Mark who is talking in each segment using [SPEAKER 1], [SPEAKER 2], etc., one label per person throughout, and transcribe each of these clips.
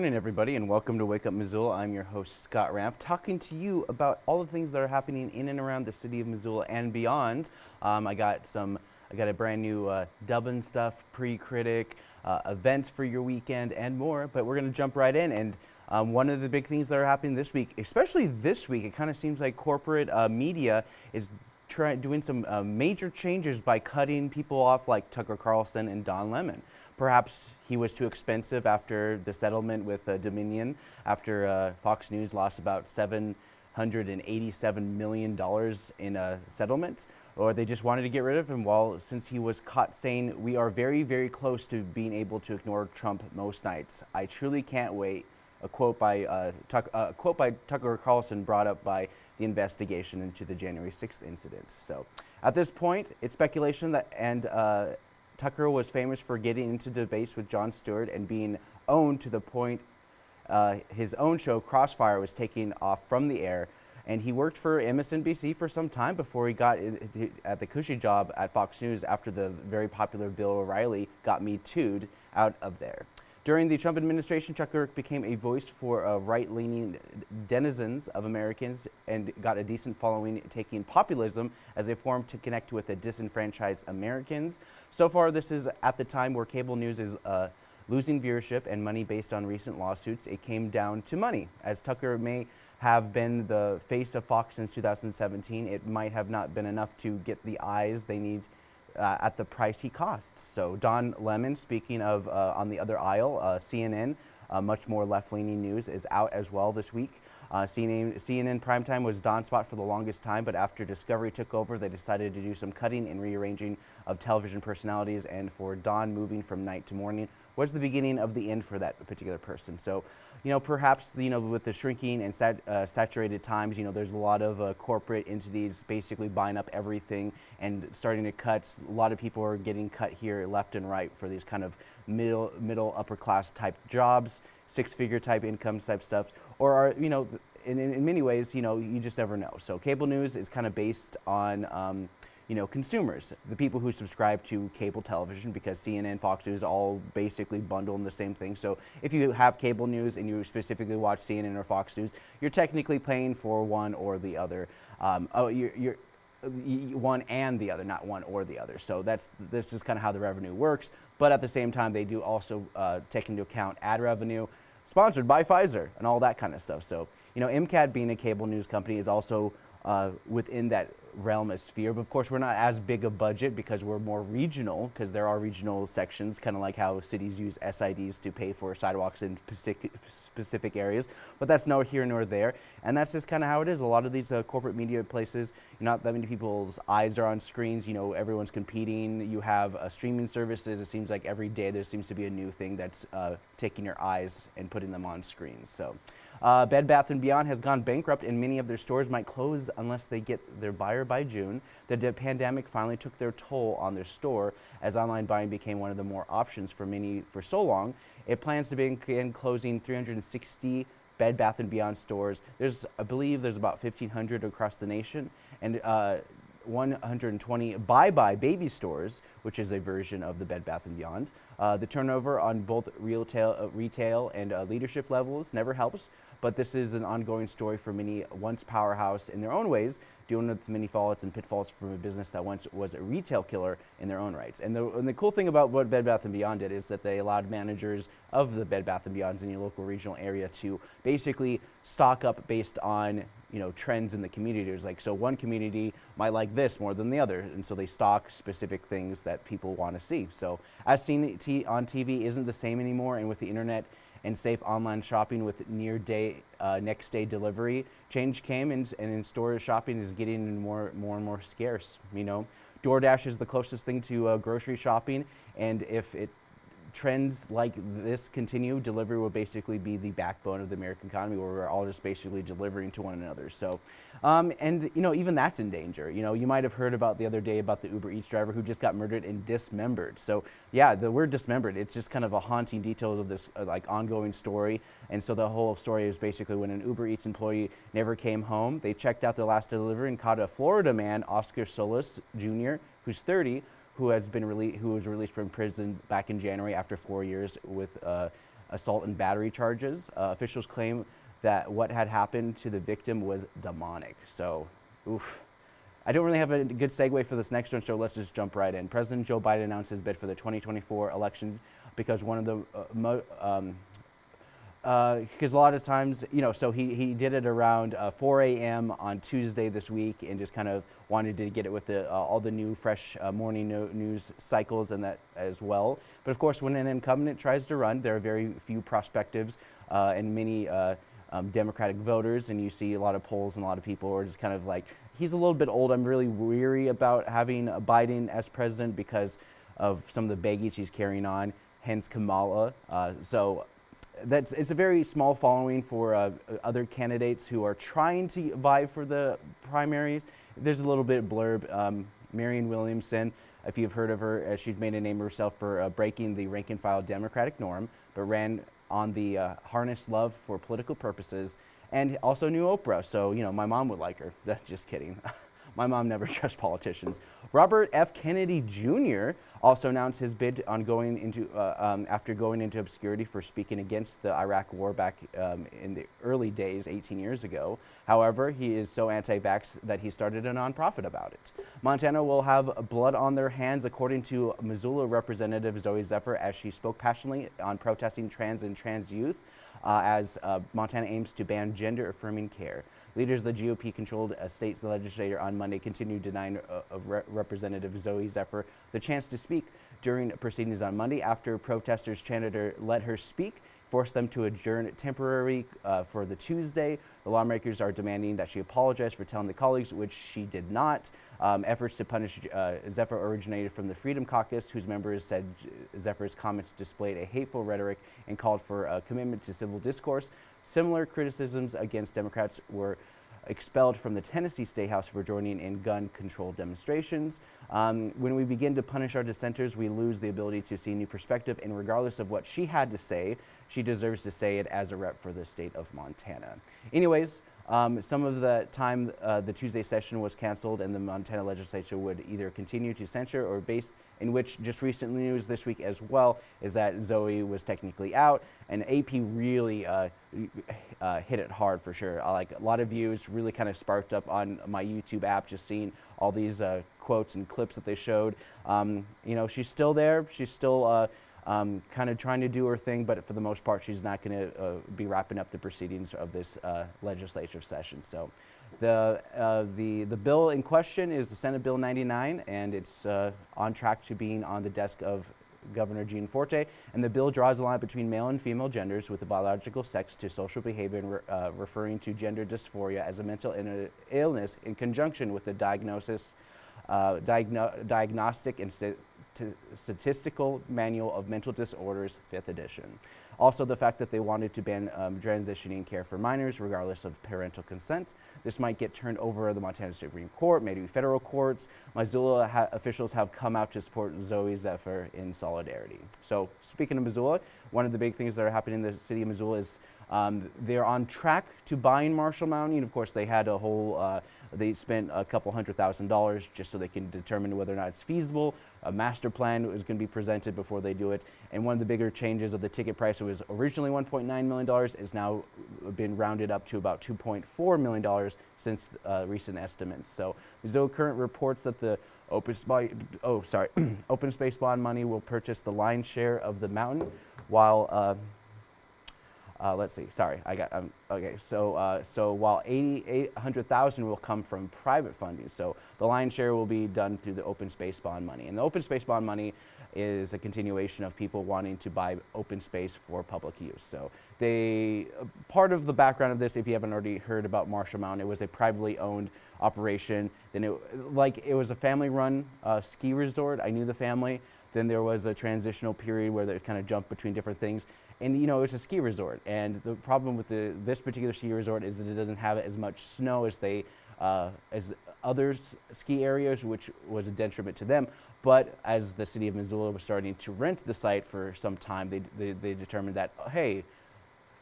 [SPEAKER 1] morning, everybody, and welcome to Wake Up Missoula. I'm your host, Scott Ramp, talking to you about all the things that are happening in and around the city of Missoula and beyond. Um, I got some, I got a brand new uh, Dubbin stuff, pre-critic, uh, events for your weekend, and more. But we're going to jump right in. And um, one of the big things that are happening this week, especially this week, it kind of seems like corporate uh, media is try, doing some uh, major changes by cutting people off like Tucker Carlson and Don Lemon. Perhaps he was too expensive after the settlement with uh, Dominion, after uh, Fox News lost about $787 million in a settlement, or they just wanted to get rid of him. Well, since he was caught saying, we are very, very close to being able to ignore Trump most nights. I truly can't wait. A quote by, uh, uh, a quote by Tucker Carlson brought up by the investigation into the January 6th incident. So at this point, it's speculation that, and uh, Tucker was famous for getting into debates with Jon Stewart and being owned to the point uh, his own show, Crossfire, was taking off from the air. And he worked for MSNBC for some time before he got at the cushy job at Fox News after the very popular Bill O'Reilly got me tooed out of there. During the Trump administration, Chuck Girk became a voice for uh, right-leaning denizens of Americans and got a decent following, taking populism as a form to connect with the disenfranchised Americans. So far, this is at the time where cable news is uh, losing viewership and money based on recent lawsuits. It came down to money. As Tucker may have been the face of Fox since 2017, it might have not been enough to get the eyes they need uh, at the price he costs. So Don Lemon, speaking of uh, on the other aisle, uh, CNN, uh, much more left-leaning news is out as well this week. Uh, CNN, CNN primetime was Don's spot for the longest time, but after Discovery took over, they decided to do some cutting and rearranging of television personalities, and for Don moving from night to morning was the beginning of the end for that particular person. So you know, perhaps, you know, with the shrinking and sat, uh, saturated times, you know, there's a lot of uh, corporate entities basically buying up everything and starting to cut. A lot of people are getting cut here left and right for these kind of middle, middle upper class type jobs, six figure type incomes type stuff, or are, you know, in, in many ways, you know, you just never know. So cable news is kind of based on, um, you know, consumers, the people who subscribe to cable television because CNN, Fox News all basically bundle in the same thing. So if you have cable news and you specifically watch CNN or Fox News, you're technically paying for one or the other. Um, oh, you're, you're one and the other, not one or the other. So that's this is kind of how the revenue works. But at the same time, they do also uh, take into account ad revenue, sponsored by Pfizer, and all that kind of stuff. So you know, MCAT being a cable news company is also uh, within that realm as sphere. But of course, we're not as big a budget because we're more regional, because there are regional sections, kind of like how cities use SIDs to pay for sidewalks in specific areas. But that's nor here nor there. And that's just kind of how it is. A lot of these uh, corporate media places, not that many people's eyes are on screens. You know, everyone's competing. You have uh, streaming services. It seems like every day there seems to be a new thing that's uh, taking your eyes and putting them on screens. So. Uh, Bed Bath & Beyond has gone bankrupt and many of their stores might close unless they get their buyer by June. The pandemic finally took their toll on their store as online buying became one of the more options for many for so long. It plans to begin closing 360 Bed Bath & Beyond stores. There's, I believe there's about 1,500 across the nation. And uh, 120 Buy Buy baby stores, which is a version of the Bed Bath & Beyond. Uh, the turnover on both retail, uh, retail and uh, leadership levels never helps, but this is an ongoing story for many once powerhouse in their own ways, dealing with many faults and pitfalls from a business that once was a retail killer in their own rights. And the, and the cool thing about what Bed Bath & Beyond did is that they allowed managers of the Bed Bath & Beyonds in your local regional area to basically stock up based on you know, trends in the community. There's like, so one community might like this more than the other, and so they stock specific things that people want to see. So as seen on TV isn't the same anymore, and with the internet and safe online shopping with near day, uh, next day delivery, change came, and, and in-store shopping is getting more, more and more scarce, you know. DoorDash is the closest thing to uh, grocery shopping, and if it trends like this continue, delivery will basically be the backbone of the American economy where we're all just basically delivering to one another. So, um, and you know, even that's in danger. You know, you might have heard about the other day about the Uber Eats driver who just got murdered and dismembered. So yeah, the word dismembered, it's just kind of a haunting detail of this uh, like ongoing story. And so the whole story is basically when an Uber Eats employee never came home, they checked out their last delivery and caught a Florida man, Oscar Solis Jr., who's 30, who has been released, who was released from prison back in January after four years with uh, assault and battery charges. Uh, officials claim that what had happened to the victim was demonic. So, oof. I don't really have a good segue for this next one, so let's just jump right in. President Joe Biden announced his bid for the 2024 election because one of the uh, um, because uh, a lot of times, you know, so he, he did it around uh, 4 a.m. on Tuesday this week and just kind of wanted to get it with the, uh, all the new fresh uh, morning no news cycles and that as well. But of course, when an incumbent tries to run, there are very few prospectives uh, and many uh, um, Democratic voters, and you see a lot of polls and a lot of people are just kind of like, he's a little bit old. I'm really weary about having Biden as president because of some of the baggage he's carrying on, hence Kamala. so that's it's a very small following for uh, other candidates who are trying to vie for the primaries. There's a little bit of blurb. Um, Marianne Williamson, if you've heard of her, uh, she's made a name of herself for uh, breaking the rank and file Democratic norm, but ran on the uh, harness love for political purposes, and also knew Oprah. So you know, my mom would like her. Just kidding. My mom never trusts politicians. Robert F. Kennedy Jr. also announced his bid on going into, uh, um, after going into obscurity for speaking against the Iraq war back um, in the early days, 18 years ago. However, he is so anti-vax that he started a nonprofit about it. Montana will have blood on their hands, according to Missoula Representative Zooey Zephyr, as she spoke passionately on protesting trans and trans youth uh, as uh, Montana aims to ban gender-affirming care. Leaders of the GOP-controlled state's legislature on Monday continued denying uh, of Re Representative Zooey Zephyr the chance to speak during proceedings on Monday after protesters chanted or let her speak forced them to adjourn temporarily uh, for the Tuesday. The lawmakers are demanding that she apologize for telling the colleagues, which she did not. Um, efforts to punish uh, Zephyr originated from the Freedom Caucus, whose members said Zephyr's comments displayed a hateful rhetoric and called for a commitment to civil discourse. Similar criticisms against Democrats were expelled from the Tennessee State House for joining in gun control demonstrations. Um, when we begin to punish our dissenters, we lose the ability to see new perspective, and regardless of what she had to say, she deserves to say it as a rep for the state of Montana. Anyways, um, some of the time uh, the Tuesday session was canceled and the Montana legislature would either continue to censure or base in which just recent news this week as well is that Zooey was technically out and AP really uh, uh, hit it hard for sure. like a lot of views really kind of sparked up on my YouTube app just seeing all these uh, quotes and clips that they showed. Um, you know, she's still there. She's still uh, um, kind of trying to do her thing, but for the most part, she's not going to uh, be wrapping up the proceedings of this uh, legislative session. So the, uh, the, the bill in question is the Senate Bill 99, and it's uh, on track to being on the desk of Governor Gianforte, and the bill draws a line between male and female genders with the biological sex to social behavior and re uh, referring to gender dysphoria as a mental illness in conjunction with the diagnosis, uh, diagno diagnostic and Statistical Manual of Mental Disorders, 5th edition. Also, the fact that they wanted to ban um, transitioning care for minors, regardless of parental consent. This might get turned over to the Montana Supreme Court, maybe federal courts. Missoula ha officials have come out to support Zooey Zephyr in solidarity. So, speaking of Missoula, one of the big things that are happening in the city of Missoula is um, they're on track to buying Marshall Mountain. Of course, they had a whole uh, they spent a couple hundred thousand dollars just so they can determine whether or not it's feasible. A master plan is going to be presented before they do it. And one of the bigger changes of the ticket price, it was originally $1.9 million, is now been rounded up to about $2.4 million since uh, recent estimates. So Zoe current reports that the open, oh, sorry, open space bond money will purchase the lion's share of the mountain, while uh, uh, let's see, sorry, I got, um, okay, so, uh, so while 800,000 will come from private funding, so the lion's share will be done through the open space bond money. And the open space bond money is a continuation of people wanting to buy open space for public use. So they, part of the background of this, if you haven't already heard about Marshall Mountain, it was a privately owned operation. Then it, like, it was a family run uh, ski resort. I knew the family. Then there was a transitional period where they kind of jumped between different things. And you know, it's a ski resort. And the problem with the, this particular ski resort is that it doesn't have as much snow as they uh, as other ski areas, which was a detriment to them. But as the city of Missoula was starting to rent the site for some time, they, they, they determined that, hey,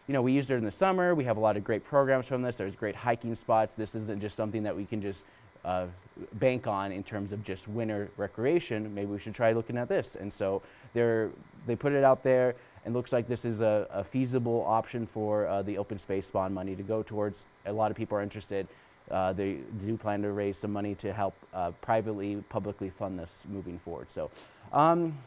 [SPEAKER 1] you know, we used it in the summer. We have a lot of great programs from this. There's great hiking spots. This isn't just something that we can just uh, bank on in terms of just winter recreation. Maybe we should try looking at this. And so they put it out there and looks like this is a, a feasible option for uh, the open space bond money to go towards. A lot of people are interested. Uh, they do plan to raise some money to help uh, privately, publicly fund this moving forward. So um,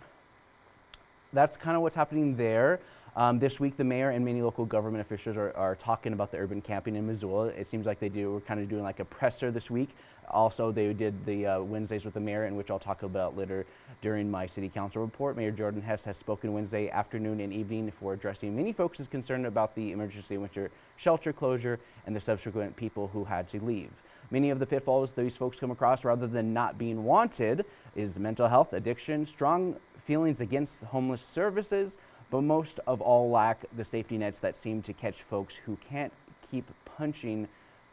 [SPEAKER 1] that's kind of what's happening there. Um, this week, the mayor and many local government officials are, are, talking about the urban camping in Missoula. It seems like they do. We're kind of doing like a presser this week. Also, they did the uh, Wednesdays with the mayor, in which I'll talk about later during my city council report. Mayor Jordan Hess has spoken Wednesday afternoon and evening for addressing many folks' concerned about the emergency winter shelter closure and the subsequent people who had to leave. Many of the pitfalls these folks come across, rather than not being wanted, is mental health, addiction, strong feelings against homeless services, but most of all lack the safety nets that seem to catch folks who can't keep punching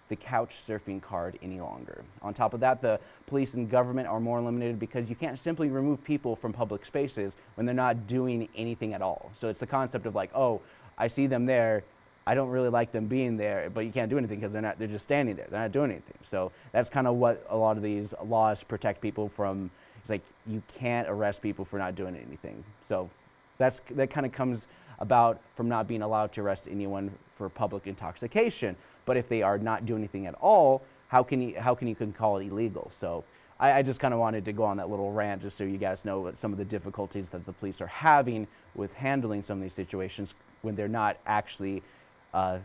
[SPEAKER 1] the couch surfing card any longer. On top of that, the police and government are more limited because you can't simply remove people from public spaces when they're not doing anything at all. So it's the concept of like, oh, I see them there, I don't really like them being there, but you can't do anything because they're not, they're just standing there. They're not doing anything. So that's kind of what a lot of these laws protect people from. It's like you can't arrest people for not doing anything. So that's, that kind of comes about from not being allowed to arrest anyone for public intoxication. But if they are not doing anything at all, how can you, how can you can call it illegal? So I, I just kind of wanted to go on that little rant just so you guys know some of the difficulties that the police are having with handling some of these situations when they're not actually uh,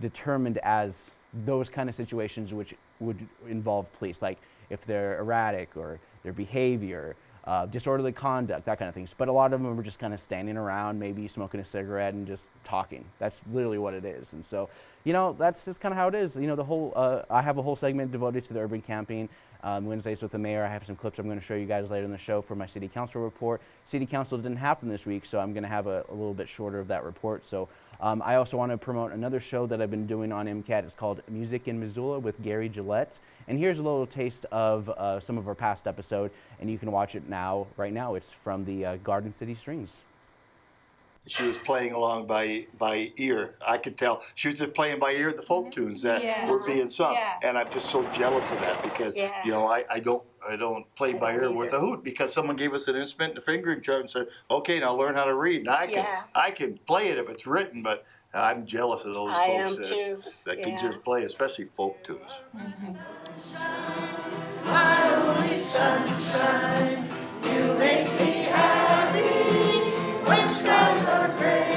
[SPEAKER 1] determined as those kind of situations which would involve police, like if they're erratic or their behavior uh, disorderly conduct, that kind of things. But a lot of them are just kind of standing around, maybe smoking a cigarette and just talking. That's literally what it is. And so, you know, that's just kind of how it is. You know, the whole, uh, I have a whole segment devoted to the urban camping. Um, Wednesdays with the mayor. I have some clips I'm going to show you guys later in the show for my city council report. City council didn't happen this week, so I'm going to have a, a little bit shorter of that report. So um, I also want to promote another show that I've been doing on MCAT. It's called Music in Missoula with Gary Gillette. And here's a little taste of uh, some of our past episode, and you can watch it now, right now. It's from the uh, Garden City Strings
[SPEAKER 2] she was playing along by by ear. I could tell she was just playing by ear the folk mm-hmm. tunes that yes. were being sung, yeah. and I'm just so jealous of that because yeah. you know I, I don't I don't play I by ear with a hoot because someone gave us an instrument and a fingering chart and said, okay, now learn how to read. And I can yeah. I can play it if it's written, but I'm jealous of those I folks that, that can just play, especially folk tunes. Mm-hmm. Sunshine, you make me Hey,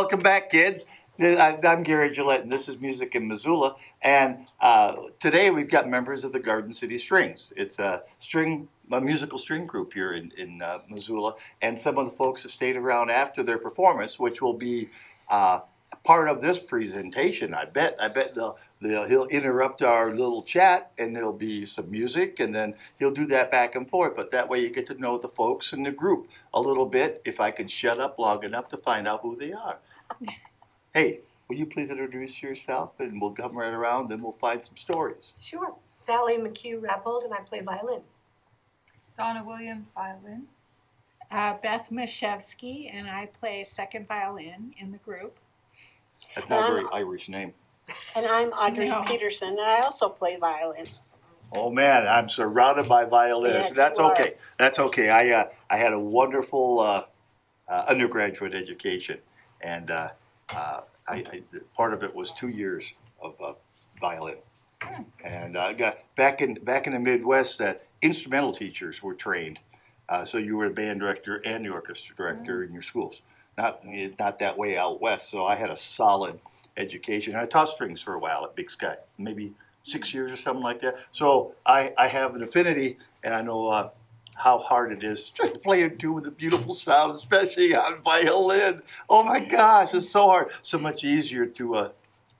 [SPEAKER 2] welcome back, kids. I'm Gary Gillette, and this is Music in Missoula. And uh, today we've got members of the Garden City Strings. It's a string, a musical string group here in, in uh, Missoula. And some of the folks have stayed around after their performance, which will be uh, part of this presentation. I bet. I bet they'll, they'll, he'll interrupt our little chat, and there'll be some music, and then he'll do that back and forth. But that way, you get to know the folks in the group a little bit. If I can shut up long enough to find out who they are. hey, will you please introduce yourself, and we'll come right around, then we'll find some stories.
[SPEAKER 3] Sure. Sally McHugh Rappold, and I play violin.
[SPEAKER 4] Donna Williams, violin.
[SPEAKER 5] Uh, Beth Mashevsky, and I play second violin in the group.
[SPEAKER 2] That's not a
[SPEAKER 5] Um,
[SPEAKER 2] very Irish name.
[SPEAKER 5] And I'm Audrey
[SPEAKER 4] No.
[SPEAKER 5] Peterson, and I also play violin.
[SPEAKER 2] Oh man, I'm surrounded by violinists.
[SPEAKER 5] Yes,
[SPEAKER 2] That's
[SPEAKER 5] you are.
[SPEAKER 2] okay. That's okay. I uh, I had a wonderful uh, uh, undergraduate education, and uh, uh, I, I part of it was two years of uh, violin. And uh, got back in back in the Midwest, that instrumental teachers were trained, uh, so you were a band director and the orchestra director in your schools. Not not that way out west. So I had a solid education. I taught strings for a while at Big Sky, maybe six years or something like that. So I, I have an affinity, and I know uh, how hard it is to play a tune with a beautiful sound, especially on violin. Oh my gosh, it's so hard. So much easier to uh,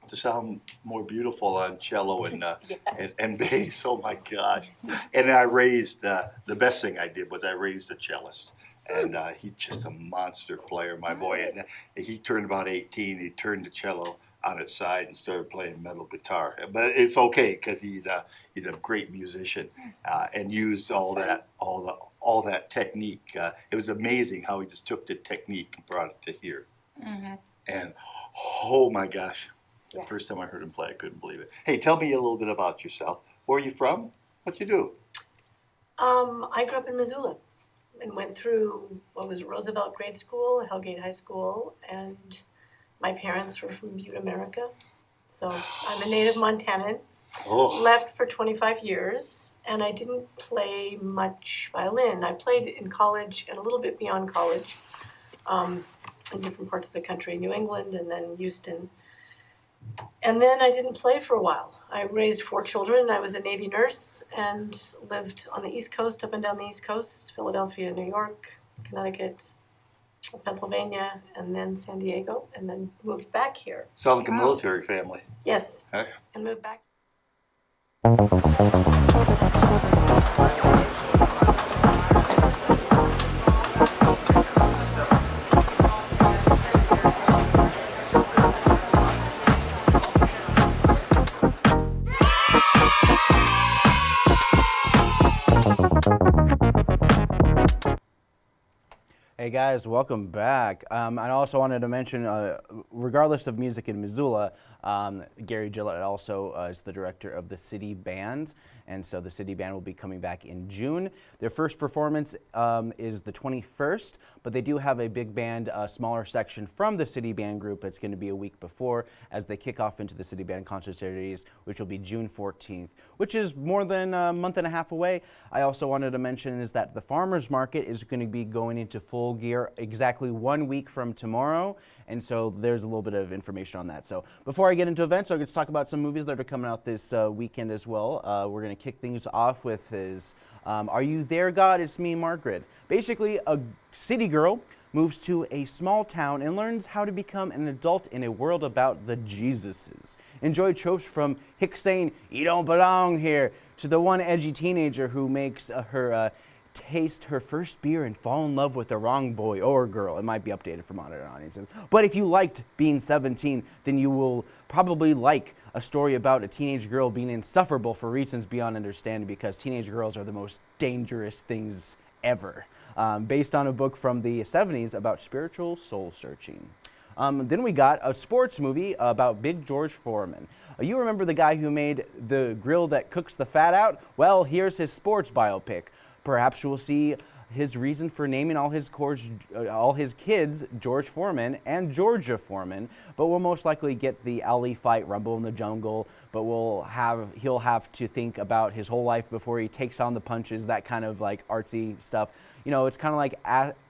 [SPEAKER 2] to sound more beautiful on cello and uh,
[SPEAKER 5] Yeah.
[SPEAKER 2] and, and bass. Oh my gosh! And I raised uh, the best thing I did was I raised a cellist. And uh, he's just a monster player, my boy. And he turned about 18. He turned the cello on its side and started playing metal guitar. But it's okay because he's a he's a great musician uh, and used all that all the all that technique. Uh, it was amazing how he just took the technique and brought it to here. And oh my gosh,
[SPEAKER 5] Yeah.
[SPEAKER 2] the first time I heard him play, I couldn't believe it. Hey, tell me a little bit about yourself. Where are you from? What do you do?
[SPEAKER 3] Um, I grew up in Missoula and went through what was Roosevelt Grade School, Hellgate High School, and my parents were from Butte, America. So I'm a native Montanan.
[SPEAKER 2] Oh,
[SPEAKER 3] Left for 25 years, and I didn't play much violin. I played in college and a little bit beyond college, um, in different parts of the country, New England and then Houston. And then I didn't play for a while. I raised four children. I was a Navy nurse and lived on the East Coast, up and down the East Coast, Philadelphia, New York, Connecticut, Pennsylvania, and then San Diego, and then moved back here.
[SPEAKER 2] sound like a military family.
[SPEAKER 3] Yes,
[SPEAKER 2] Huh?
[SPEAKER 3] and moved back.
[SPEAKER 1] Hey guys, welcome back. Um, I also wanted to mention, uh, regardless of music in Missoula, um, Gary Gillette also uh, is the director of the City Band, and so the City Band will be coming back in June. Their first performance um, is the 21st, but they do have a big band, a smaller section from the City Band group. It's going to be a week before as they kick off into the City Band concert series, which will be June 14th, which is more than a month and a half away. I also wanted to mention is that the farmers market is going to be going into full gear exactly one week from tomorrow, and so there's a little bit of information on that. So before I get into events, I'm going to talk about some movies that are coming out this uh, weekend as well. Uh, we're going to kick things off with his um, Are You There, God? It's Me, Margaret. Basically, a city girl moves to a small town and learns how to become an adult in a world about the Jesuses. Enjoy tropes from Hick saying, You don't belong here, to the one edgy teenager who makes uh, her uh, taste her first beer and fall in love with the wrong boy or girl. It might be updated for modern audiences. But if you liked being 17, then you will probably like a story about a teenage girl being insufferable for reasons beyond understanding because teenage girls are the most dangerous things ever. Um, based on a book from the 70s about spiritual soul searching. Um, then we got a sports movie about Big George Foreman. Uh, you remember the guy who made the grill that cooks the fat out? Well, here's his sports biopic. Perhaps we'll see his reason for naming all his uh, all his kids George Foreman and Georgia Foreman, but we'll most likely get the Ali fight, Rumble in the Jungle. But we'll have he'll have to think about his whole life before he takes on the punches, that kind of like artsy stuff. You know, it's kind of like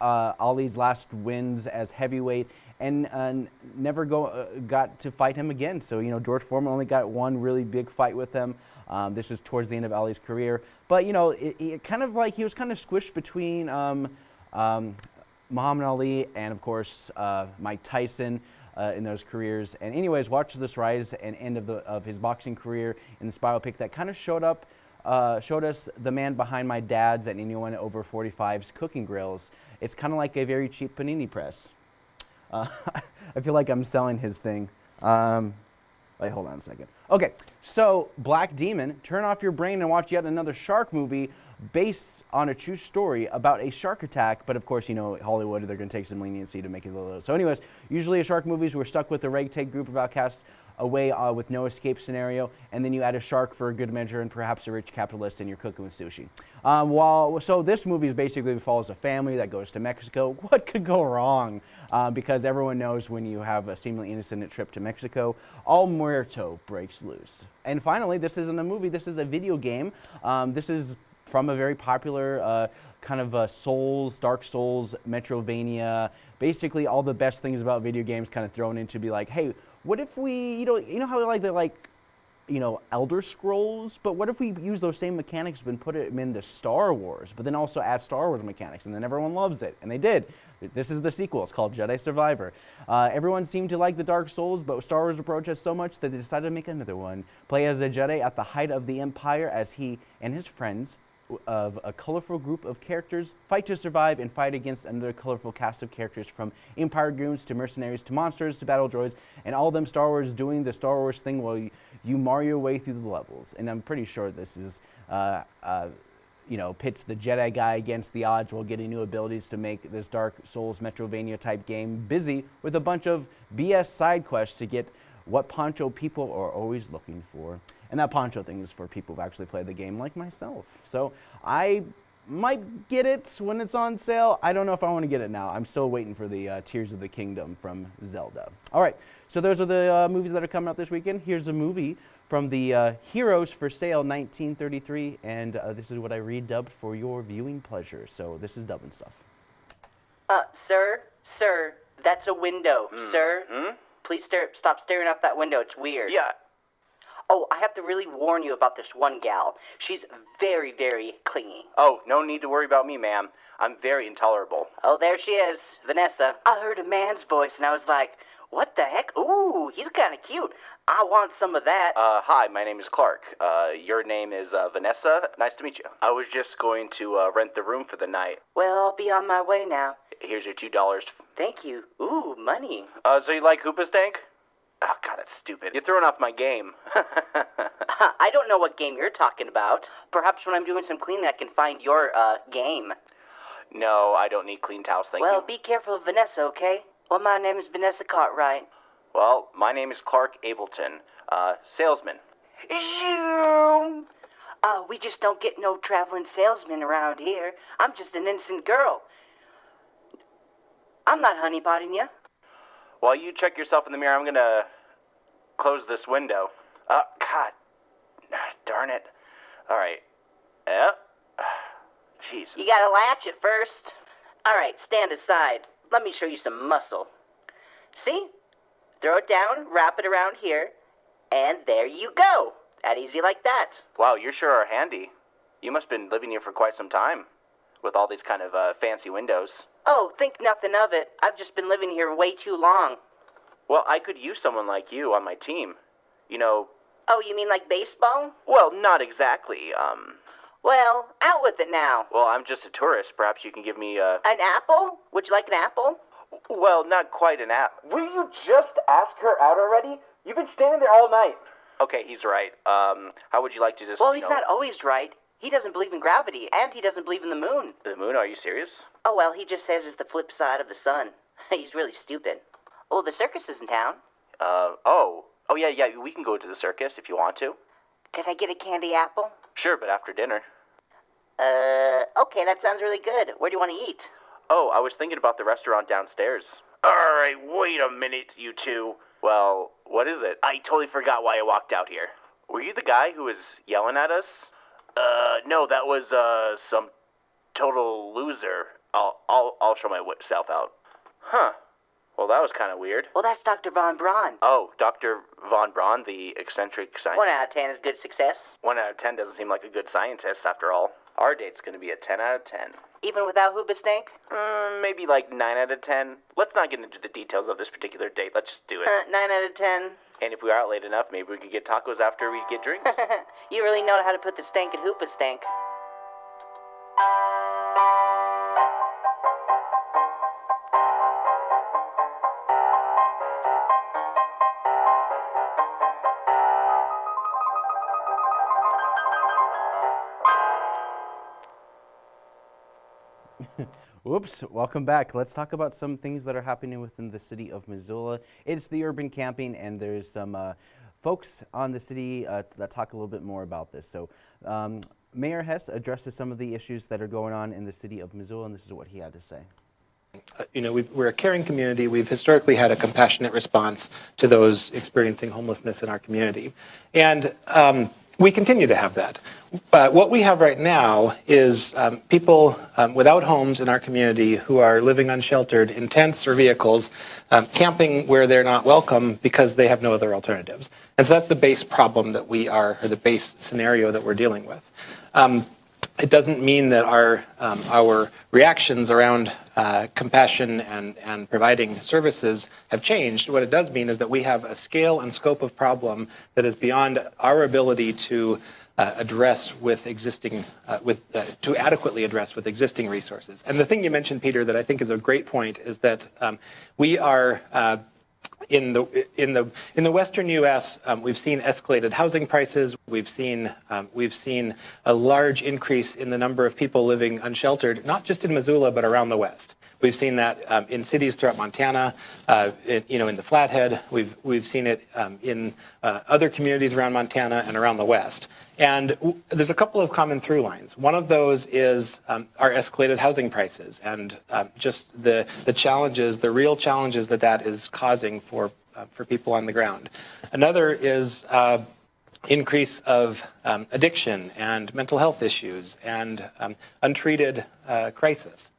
[SPEAKER 1] uh, Ali's last wins as heavyweight, and uh, never go uh, got to fight him again. So you know, George Foreman only got one really big fight with him. Um, this was towards the end of Ali's career, but you know, it, it kind of like he was kind of squished between um, um, Muhammad Ali and of course uh, Mike Tyson. Uh, in those careers, and anyways, watch this rise and end of the of his boxing career in this biopic that kind of showed up, uh, showed us the man behind my dad's and anyone over 45's cooking grills. It's kind of like a very cheap panini press. Uh, I feel like I'm selling his thing. Um, wait, hold on a second. Okay, so Black Demon, turn off your brain and watch yet another shark movie based on a true story about a shark attack. But of course, you know, Hollywood, they're going to take some leniency to make it a little. So, anyways, usually a shark movies, we're stuck with a ragtag group of outcasts away uh, with no escape scenario, and then you add a shark for a good measure and perhaps a rich capitalist and you're cooking with sushi. Um, while, so this movie is basically follows a family that goes to Mexico. What could go wrong? Uh, because everyone knows when you have a seemingly innocent trip to Mexico, all muerto breaks loose. And finally, this isn't a movie, this is a video game. Um, this is from a very popular uh, kind of Souls, Dark Souls, Metroidvania, basically all the best things about video games kind of thrown into be like, hey, what if we, you know, you know how like they like, you know, Elder Scrolls, but what if we use those same mechanics and put them into Star Wars, but then also add Star Wars mechanics, and then everyone loves it, and they did. This is the sequel. It's called Jedi Survivor. Uh, everyone seemed to like the Dark Souls, but Star Wars approached us so much that they decided to make another one. Play as a Jedi at the height of the Empire as he and his friends of a colorful group of characters fight to survive and fight against another colorful cast of characters from Empire goons to mercenaries to monsters to battle droids and all them Star Wars doing the Star Wars thing while you, you Mario your way through the levels. And I'm pretty sure this is, uh, uh, you know, pits the Jedi guy against the odds while getting new abilities to make this Dark Souls Metroidvania type game busy with a bunch of BS side quests to get what poncho people are always looking for. And that poncho thing is for people who've actually played the game like myself. So I might get it when it's on sale. I don't know if I want to get it now. I'm still waiting for the uh, Tears of the Kingdom from Zelda. All right, so those are the uh, movies that are coming out this weekend. Here's a movie from the uh, Heroes for Sale 1933, and uh, this is what I redubbed for your viewing pleasure. So this is dubbing stuff.
[SPEAKER 6] Uh, sir, sir, that's a window, sir.
[SPEAKER 7] Hmm?
[SPEAKER 6] Please stare, stop staring out that window. It's weird.
[SPEAKER 7] Yeah.
[SPEAKER 6] Oh, I have to really warn you about this one gal. She's very, very clingy.
[SPEAKER 7] Oh, no need to worry about me, ma'am. I'm very intolerable.
[SPEAKER 6] Oh, there she is, Vanessa. I heard a man's voice and I was like, what the heck? Ooh, he's kind of cute. I want some of that.
[SPEAKER 7] Uh, hi, my name is Clark. Uh, your name is uh, Vanessa. Nice to meet you. I was just going to uh, rent the room for the night.
[SPEAKER 6] well, I'll be on my way now.
[SPEAKER 7] Here's your two dollars.
[SPEAKER 6] Thank you. Ooh, money.
[SPEAKER 7] Uh, so you like Hoobastank? Oh, God, that's stupid. You're throwing off my game.
[SPEAKER 6] I don't know what game you're talking about. Perhaps when I'm doing some cleaning, I can find your, uh, game.
[SPEAKER 7] no, I don't need clean towels, thank
[SPEAKER 6] well,
[SPEAKER 7] you.
[SPEAKER 6] Well, be careful of Vanessa, okay? Well, my name is Vanessa Cartwright.
[SPEAKER 7] Well, my name is Clark Ableton, uh, salesman.
[SPEAKER 6] Zoom! Uh, we just don't get no traveling salesmen around here. I'm just an innocent girl. I'm not honeypotting you.
[SPEAKER 7] While you check yourself in the mirror, I'm gonna close this window. Uh, God. Darn it. Alright. Yep. Jeez.
[SPEAKER 6] You gotta latch it first. Alright, stand aside. Let me show you some muscle. See? Throw it down, wrap it around here, and there you go. That easy like that.
[SPEAKER 7] Wow, you sure are handy. You must have been living here for quite some time. With all these kind of uh, fancy windows.
[SPEAKER 6] Oh, think nothing of it. I've just been living here way too long.
[SPEAKER 7] Well, I could use someone like you on my team. You know,
[SPEAKER 6] Oh, you mean like baseball?
[SPEAKER 7] well, not exactly. Um,
[SPEAKER 6] Well, out with it now.
[SPEAKER 7] well, I'm just a tourist. Perhaps you can give me uh
[SPEAKER 6] An apple? Would you like an apple?
[SPEAKER 7] well, not quite an app.
[SPEAKER 8] Will you just ask her out already? You've been standing there all night.
[SPEAKER 7] Okay, he's right. Um, how would you like to just
[SPEAKER 6] Well, he's
[SPEAKER 7] know-
[SPEAKER 6] not always right. He doesn't believe in gravity, and he doesn't believe in the moon.
[SPEAKER 7] the moon? Are you serious?
[SPEAKER 6] Oh, well, he just says it's the flip side of the sun. he's really stupid. Oh, the circus is in town.
[SPEAKER 7] Uh, oh, oh yeah, yeah. We can go to the circus if you want to.
[SPEAKER 6] Could I get a candy apple?
[SPEAKER 7] Sure, but after dinner.
[SPEAKER 6] Uh, okay, that sounds really good. Where do you want to eat?
[SPEAKER 7] Oh, I was thinking about the restaurant downstairs. All right, wait a minute, you two. Well, what is it? I totally forgot why I walked out here. Were you the guy who was yelling at us? Uh, no, that was uh some total loser. I'll I'll I'll show myself out. Huh. Well, that was kind of weird.
[SPEAKER 6] Well, that's Dr. Von Braun.
[SPEAKER 7] Oh, Dr. Von Braun, the eccentric scientist.
[SPEAKER 6] One out of ten is good success.
[SPEAKER 7] One out of ten doesn't seem like a good scientist after all. Our date's gonna be a ten out of ten.
[SPEAKER 6] Even without Hoobastank?
[SPEAKER 7] Mm, maybe like 9 out of 10. Let's not get into the details of this particular date. Let's just do it.
[SPEAKER 6] Uh, nine out of ten.
[SPEAKER 7] And if we are out late enough, maybe we could get tacos after we get drinks.
[SPEAKER 6] you really know how to put the stank in Hoobastank.
[SPEAKER 1] Whoops, welcome back. Let's talk about some things that are happening within the city of Missoula. It's the urban camping, and there's some uh, folks on the city uh, that talk a little bit more about this. So, um, Mayor Hess addresses some of the issues that are going on in the city of Missoula, and this is what he had to say.
[SPEAKER 9] Uh, you know, we've, we're a caring community. We've historically had a compassionate response to those experiencing homelessness in our community. And um, we continue to have that. Uh, what we have right now is um, people um, without homes in our community who are living unsheltered in tents or vehicles, um, camping where they're not welcome because they have no other alternatives. And so that's the base problem that we are, or the base scenario that we're dealing with. It doesn't mean that our um, our reactions around uh, compassion and and providing services have changed. What it does mean is that we have a scale and scope of problem that is beyond our ability to uh, address with existing uh, with uh, to adequately address with existing resources. And the thing you mentioned, Peter, that I think is a great point is that um, we are uh, in the in the in the western U.S., um, we've seen escalated housing prices. We've seen um, we've seen a large increase in the number of people living unsheltered, not just in Missoula but around the West. We've seen that um, in cities throughout Montana, uh, it, you know, in the Flathead. We've we've seen it um, in uh, other communities around Montana and around the West. And there's a couple of common through lines. One of those is um, our escalated housing prices and um, just the, the challenges, the real challenges that that is causing for, uh, for people on the ground. Another is uh, increase of um, addiction and mental health issues and um, untreated uh, crisis.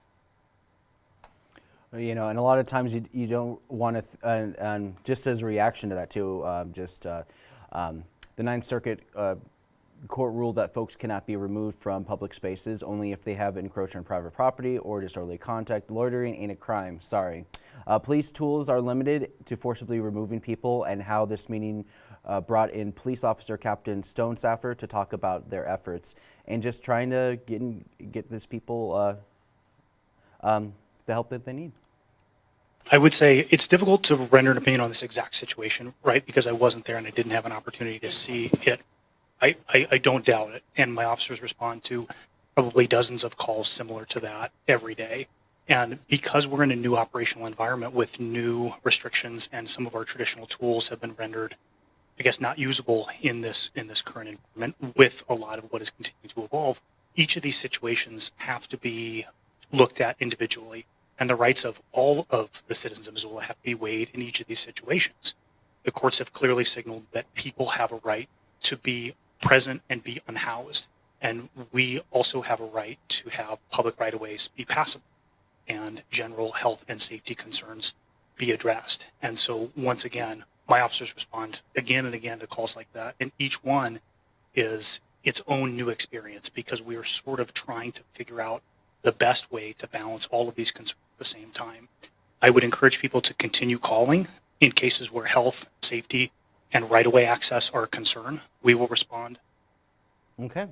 [SPEAKER 1] You know, and a lot of times you, you don't want to, and, and just as a reaction to that too, um, just uh, um, the Ninth Circuit uh, court ruled that folks cannot be removed from public spaces only if they have encroached on private property or disorderly contact. Loitering ain't a crime, sorry. Uh, police tools are limited to forcibly removing people and how this meeting uh, brought in police officer Captain Stone Saffer to talk about their efforts and just trying to get, in, get this people uh, um, the help that they need.
[SPEAKER 10] I would say it's difficult to render an opinion on this exact situation, right? Because I wasn't there and I didn't have an opportunity to see it I, I, I don't doubt it. And my officers respond to probably dozens of calls similar to that every day. And because we're in a new operational environment with new restrictions and some of our traditional tools have been rendered, I guess, not usable in this in this current environment with a lot of what is continuing to evolve, each of these situations have to be looked at individually. And the rights of all of the citizens of Missoula have to be weighed in each of these situations. The courts have clearly signaled that people have a right to be present and be unhoused. And we also have a right to have public right of ways be passable and general health and safety concerns be addressed. And so once again, my officers respond again and again to calls like that. And each one is its own new experience because we are sort of trying to figure out the best way to balance all of these concerns at the same time. I would encourage people to continue calling in cases where health, safety, and right-of-way access are a concern, we will respond.
[SPEAKER 1] Okay.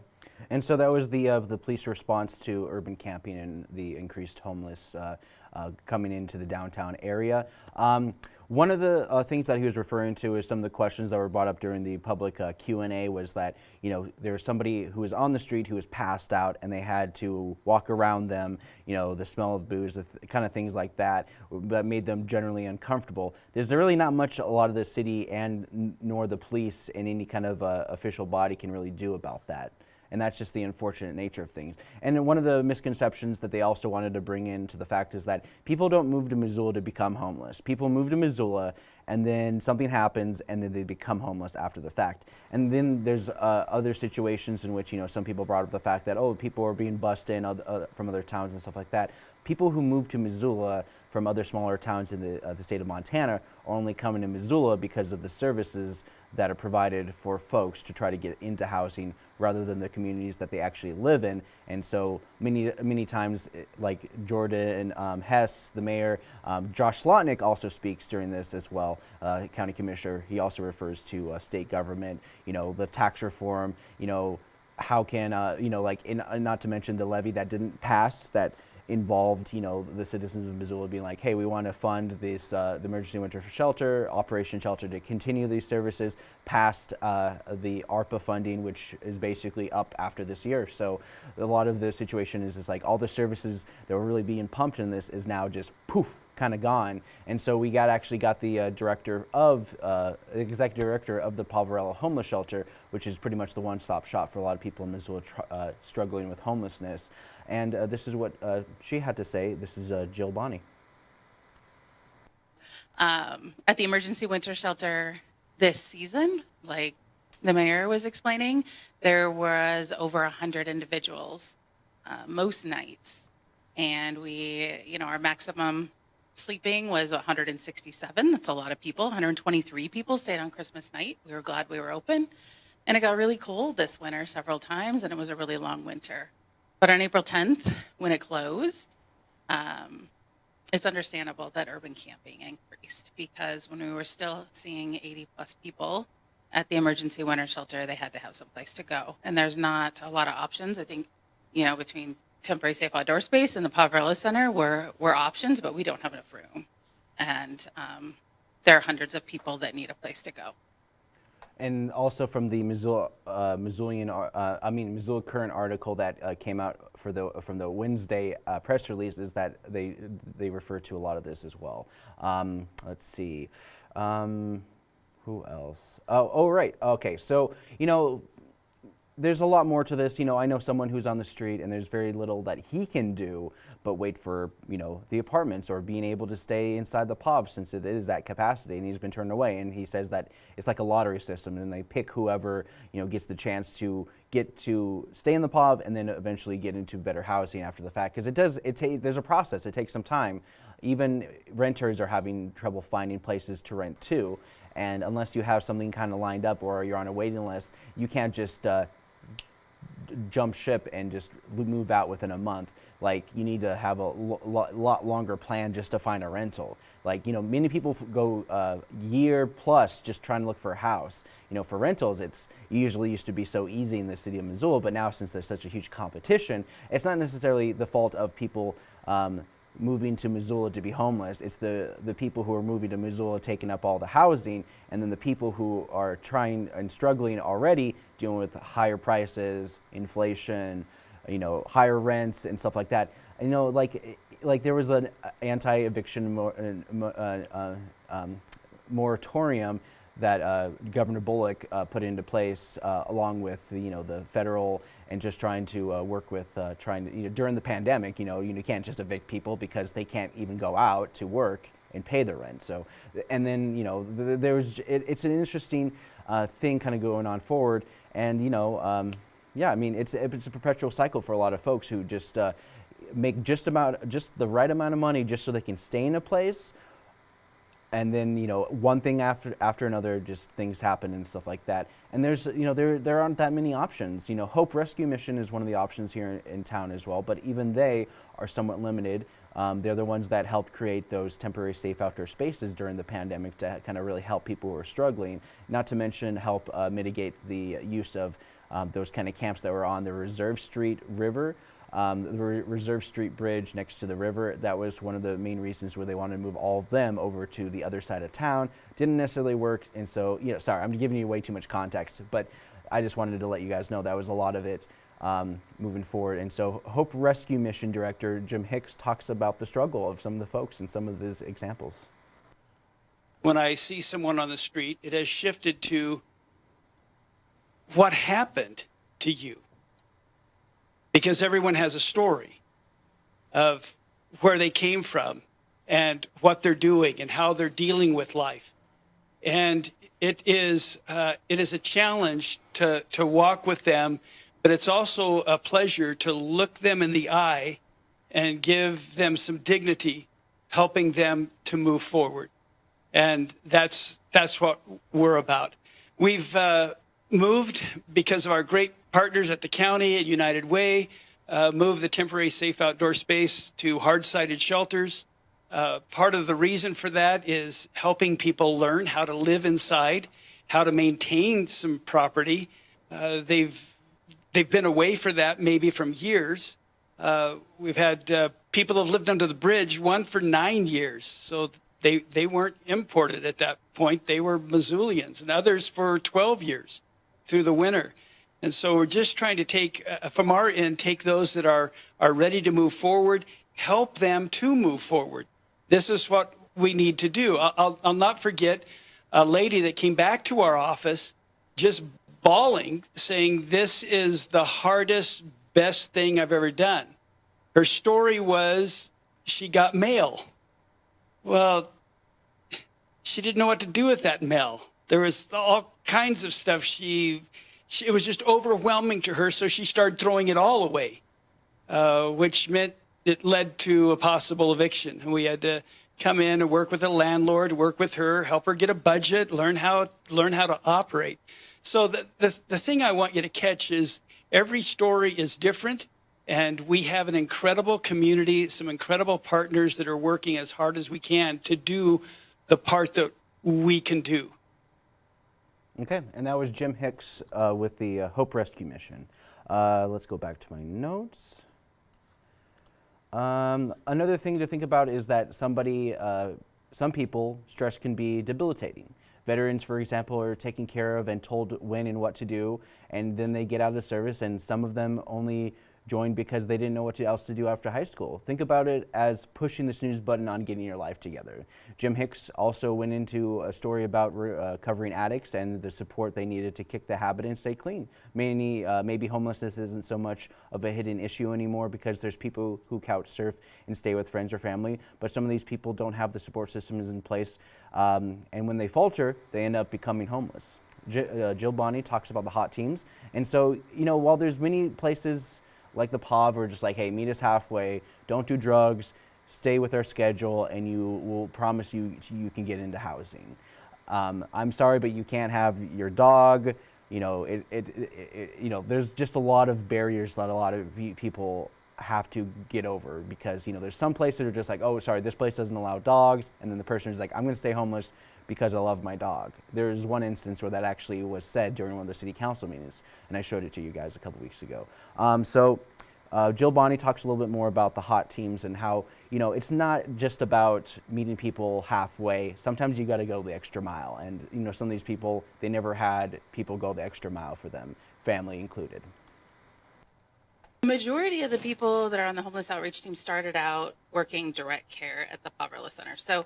[SPEAKER 1] And so that was the uh, the police response to urban camping and the increased homeless uh, uh, coming into the downtown area. Um, one of the uh, things that he was referring to is some of the questions that were brought up during the public uh, Q&A was that, you know, there was somebody who was on the street who was passed out and they had to walk around them, you know, the smell of booze, the th kind of things like that, that made them generally uncomfortable. There's really not much a lot of the city and nor the police and any kind of uh, official body can really do about that and that's just the unfortunate nature of things. And one of the misconceptions that they also wanted to bring into the fact is that people don't move to Missoula to become homeless. People move to Missoula and then something happens and then they become homeless after the fact. And then there's uh, other situations in which, you know, some people brought up the fact that, oh, people are being bussed in uh, from other towns and stuff like that. People who move to Missoula from other smaller towns in the, uh, the state of Montana are only coming to Missoula because of the services that are provided for folks to try to get into housing rather than the communities that they actually live in. And so many, many times, eh, like Jordan um, Hess, the mayor, um, Josh Slotnick also speaks during this as well, uh, county commissioner. He also refers to uh, state government, you know, the tax reform, you know, how can, uh, you know, like, in, uh, not to mention the levy that didn't pass that involved, you know, the citizens of Missoula being like, hey, we want to fund this, uh, the emergency winter shelter, Operation Shelter to continue these services past uh, the ARPA funding, which is basically up after this year. So a lot of the situation is, is like all the services that were really being pumped in this is now just poof, kind of gone. And so we got actually got the uh, director of, uh, executive director of the Poverello Homeless Shelter, which is pretty much the one-stop shop for a lot of people in Missoula uh, struggling with homelessness. And uh, this is what uh, she had to say. This is uh, Jill Bonney.
[SPEAKER 11] um, at the emergency winter shelter this season, like the mayor was explaining, there was over 100 individuals most nights. And we, you know, our maximum sleeping was 167. That's a lot of people. 123 people stayed on Christmas night. We were glad we were open. And it got really cold this winter several times, and it was a really long winter. But on April 10th, when it closed, um, it's understandable that urban camping increased because when we were still seeing 80 plus people at the emergency winter shelter, they had to have some place to go. And there's not a lot of options. I think, you know, between temporary safe outdoor space and the Poverello Center were, were options, but we don't have enough room. And um, there are hundreds of people that need a place to go.
[SPEAKER 1] And also from the Missoula, uh, Missoulian, uh, I mean Missoula Current article that uh, came out for the from the Wednesday uh, press release is that they they refer to a lot of this as well. Um, let's see, um, who else? Oh, oh right, okay. So you know, there's a lot more to this. You know, I know someone who's on the street and there's very little that he can do but wait for, you know, the apartments or being able to stay inside the pub since it is that capacity and he's been turned away. And he says that it's like a lottery system and they pick whoever, you know, gets the chance to get to stay in the pub and then eventually get into better housing after the fact. Because it does, it ta- there's a process, it takes some time. Even renters are having trouble finding places to rent too. And unless you have something kind of lined up or you're on a waiting list, you can't just uh, jump ship and just move out within a month. Like you need to have a lo lot longer plan just to find a rental. Like you know, many people go uh, year plus just trying to look for a house. You know, for rentals, it's usually used to be so easy in the city of Missoula, but now since there's such a huge competition, it's not necessarily the fault of people. Um, moving to Missoula to be homeless. It's the, the people who are moving to Missoula taking up all the housing, and then the people who are trying and struggling already dealing with higher prices, inflation, you know, higher rents and stuff like that. You know, like like there was an anti-eviction mor uh, uh, um, moratorium that uh, Governor Bullock uh, put into place uh, along with you know the federal and just trying to uh, work with uh, trying to you know during the pandemic you know you can't just evict people because they can't even go out to work and pay their rent. So and then you know th there's it, it's an interesting uh, thing kind of going on forward. And you know um, yeah I mean it's it's a perpetual cycle for a lot of folks who just make just about just the right amount of money just so they can stay in a place and then you know one thing after after another just things happen and stuff like that. And there's you know there there aren't that many options. You know hope rescue mission is one of the options here in, in town as well but even they are somewhat limited. Um, they're the ones that helped create those temporary safe outdoor spaces during the pandemic to kind of really help people who are struggling not to mention help uh, mitigate the use of um, those kind of camps that were on the reserve street river um, the Re Reserve Street Bridge next to the river, that was one of the main reasons where they wanted to move all of them over to the other side of town. Didn't necessarily work, and so, you know, sorry, I'm giving you way too much context, but I just wanted to let you guys know that was a lot of it um, moving forward. And so Hope Rescue Mission Director Jim Hicks talks about the struggle of some of the folks and some of his examples.
[SPEAKER 12] When I see someone on the street, it has shifted to what happened to you? Because everyone has a story of where they came from and what they're doing and how they're dealing with life. And it is, uh, it is a challenge to, to walk with them, but it's also a pleasure to look them in the eye and give them some dignity, helping them to move forward. And that's, that's what we're about. We've uh, moved because of our great partners at the county at United Way uh, moved the temporary safe outdoor space to hard-sided shelters. Uh, part of the reason for that is helping people learn how to live inside, how to maintain some property. Uh, they've they've been away for that maybe from years. Uh, we've had uh, people have lived under the bridge, one for nine years. So they, they weren't imported at that point. They were Missoulians, and others for 12 years through the winter. And so we're just trying to take, uh, from our end, take those that are, are ready to move forward, help them to move forward. This is what we need to do. I'll, I'll, I'll not forget a lady that came back to our office just bawling, saying, This is the hardest, best thing I've ever done. Her story was she got mail. Well, she didn't know what to do with that mail. There was all kinds of stuff she, she it was just overwhelming to her, so she started throwing it all away, uh, which meant it led to a possible eviction. And we had to come in and work with the landlord, work with her, help her get a budget, learn how learn how to operate. So the, the, the thing I want you to catch is every story is different. And we have an incredible community, some incredible partners that are working as hard as we can to do the part that we can do.
[SPEAKER 1] Okay, and that was Jim Hicks uh, with the uh, Hope Rescue Mission. Uh, let's go back to my notes. Um, another thing to think about is that somebody, uh, some people, stress can be debilitating. Veterans, for example, are taken care of and told when and what to do, and then they get out of service, and some of them only joined because they didn't know what else to do after high school. Think about it as pushing the snooze button on getting your life together. Jim Hicks also went into a story about uh, covering addicts and the support they needed to kick the habit and stay clean. Many, uh, maybe homelessness isn't so much of a hidden issue anymore because there's people who couch surf and stay with friends or family, but some of these people don't have the support systems in place, um, and when they falter, they end up becoming homeless. J uh, Jill Bonny talks about the hot teams, and so, you know, while there's many places like the POV are just like, hey, meet us halfway, don't do drugs, stay with our schedule, and you will promise you you can get into housing. Um, I'm sorry, but you can't have your dog. You know, it, it, it, you know, there's just a lot of barriers that a lot of people have to get over because you know there's some places that are just like, oh, sorry, this place doesn't allow dogs, and then the person is like, I'm going to stay homeless because I love my dog. There's one instance where that actually was said during one of the city council meetings, and I showed it to you guys a couple weeks ago. Um, so uh, Jill Bonny talks a little bit more about the hot teams and how, you know, it's not just about meeting people halfway. Sometimes you got to go the extra mile. And, you know, some of these people, they never had people go the extra mile for them, family included.
[SPEAKER 11] The majority of the people that are on the homeless outreach team started out working direct care at the Poverello Center. So